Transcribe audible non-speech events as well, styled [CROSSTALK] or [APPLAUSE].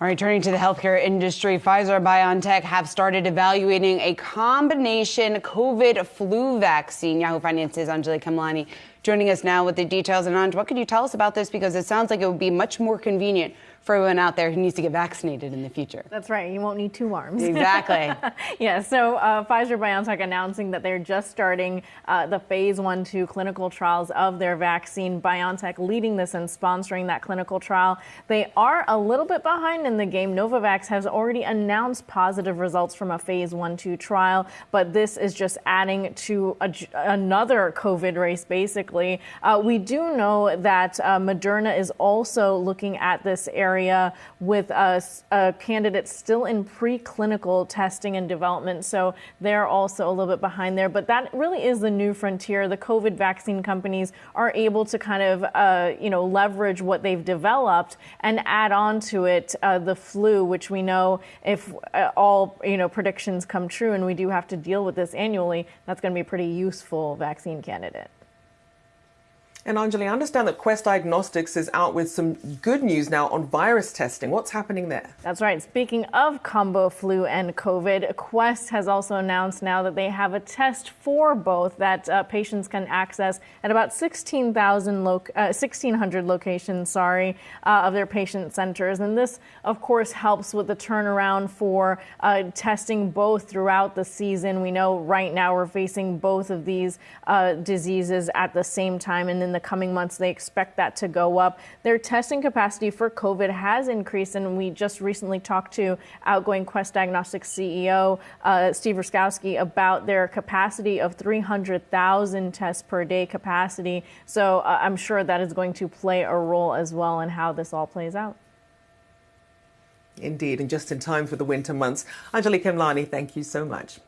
All right, turning to the healthcare industry, Pfizer BioNTech have started evaluating a combination COVID flu vaccine. Yahoo Finance's Anjali Khemlani joining us now with the details. And Anj, what could you tell us about this? Because it sounds like it would be much more convenient for everyone out there who needs to get vaccinated in the future. That's right. You won't need two arms. Exactly. [LAUGHS] yeah. So uh, Pfizer BioNTech announcing that they're just starting uh, the phase one, two clinical trials of their vaccine. BioNTech leading this and sponsoring that clinical trial. They are a little bit behind in the game. Novavax has already announced positive results from a phase one, two trial, but this is just adding to a, another COVID race, basically. Uh, we do know that uh, Moderna is also looking at this area area with a, a candidate still in preclinical testing and development. So they're also a little bit behind there. But that really is the new frontier. The COVID vaccine companies are able to kind of, uh, you know, leverage what they've developed and add on to it uh, the flu, which we know if uh, all, you know, predictions come true and we do have to deal with this annually, that's going to be a pretty useful vaccine candidate. And Anjali, I understand that Quest Diagnostics is out with some good news now on virus testing. What's happening there? That's right. Speaking of combo flu and COVID, Quest has also announced now that they have a test for both that uh, patients can access at about 16,000 lo- uh, 1,600 locations, sorry, uh, of their patient centers. And this, of course, helps with the turnaround for uh, testing both throughout the season. We know right now we're facing both of these uh, diseases at the same time. And in the coming months, they expect that to go up. Their testing capacity for COVID has increased, and we just recently talked to outgoing Quest Diagnostics CEO uh, Steve Rusckowski about their capacity of 300,000 tests per day capacity. So uh, I'm sure that is going to play a role as well in how this all plays out. Indeed, and just in time for the winter months. Anjali Khemlani, thank you so much.